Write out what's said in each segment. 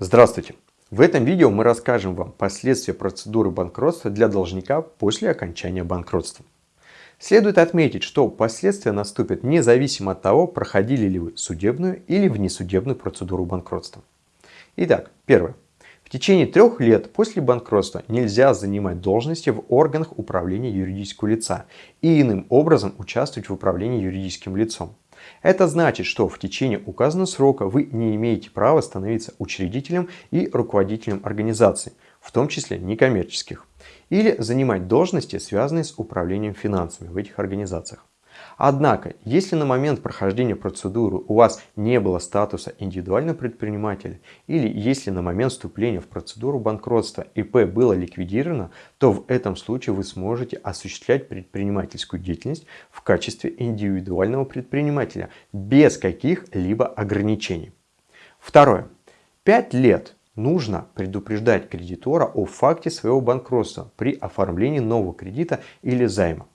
Здравствуйте! В этом видео мы расскажем вам последствия процедуры банкротства для должника после окончания банкротства. Следует отметить, что последствия наступят независимо от того, проходили ли вы судебную или внесудебную процедуру банкротства. Итак, первое. В течение трех лет после банкротства нельзя занимать должности в органах управления юридического лица и иным образом участвовать в управлении юридическим лицом. Это значит, что в течение указанного срока вы не имеете права становиться учредителем и руководителем организации, в том числе некоммерческих, или занимать должности, связанные с управлением финансами в этих организациях. Однако, если на момент прохождения процедуры у вас не было статуса индивидуального предпринимателя или если на момент вступления в процедуру банкротства ИП было ликвидировано, то в этом случае вы сможете осуществлять предпринимательскую деятельность в качестве индивидуального предпринимателя без каких-либо ограничений. Второе. Пять лет нужно предупреждать кредитора о факте своего банкротства при оформлении нового кредита или займа.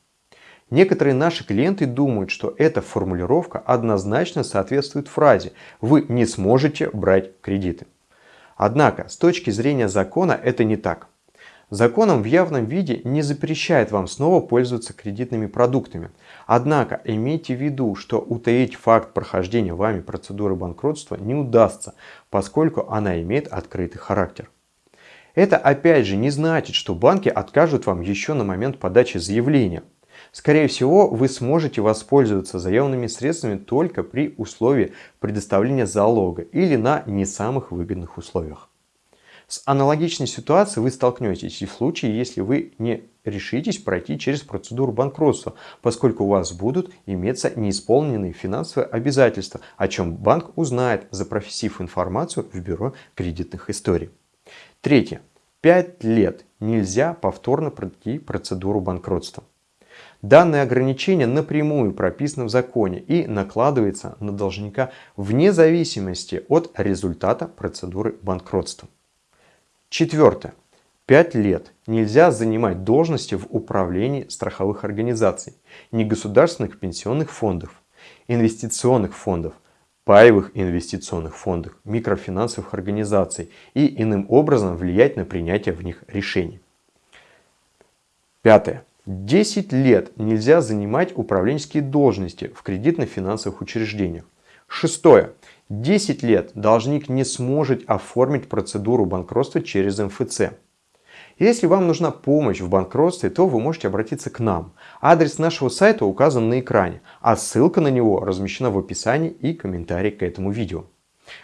Некоторые наши клиенты думают, что эта формулировка однозначно соответствует фразе «Вы не сможете брать кредиты». Однако, с точки зрения закона это не так. Законом в явном виде не запрещает вам снова пользоваться кредитными продуктами. Однако имейте в виду, что утаить факт прохождения вами процедуры банкротства не удастся, поскольку она имеет открытый характер. Это опять же не значит, что банки откажут вам еще на момент подачи заявления. Скорее всего, вы сможете воспользоваться заемными средствами только при условии предоставления залога или на не самых выгодных условиях. С аналогичной ситуацией вы столкнетесь и в случае, если вы не решитесь пройти через процедуру банкротства, поскольку у вас будут иметься неисполненные финансовые обязательства, о чем банк узнает, запросив информацию в бюро кредитных историй. Третье. Пять лет нельзя повторно пройти процедуру банкротства. Данное ограничение напрямую прописано в законе и накладывается на должника вне зависимости от результата процедуры банкротства. Четвертое. Пять лет нельзя занимать должности в управлении страховых организаций, негосударственных пенсионных фондов, инвестиционных фондов, паевых инвестиционных фондов, микрофинансовых организаций и иным образом влиять на принятие в них решений. Пятое. 10 лет нельзя занимать управленческие должности в кредитно-финансовых учреждениях. Шестое. 10 лет должник не сможет оформить процедуру банкротства через МФЦ. Если вам нужна помощь в банкротстве, то вы можете обратиться к нам. Адрес нашего сайта указан на экране, а ссылка на него размещена в описании и комментарии к этому видео.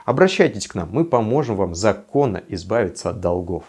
Обращайтесь к нам, мы поможем вам законно избавиться от долгов.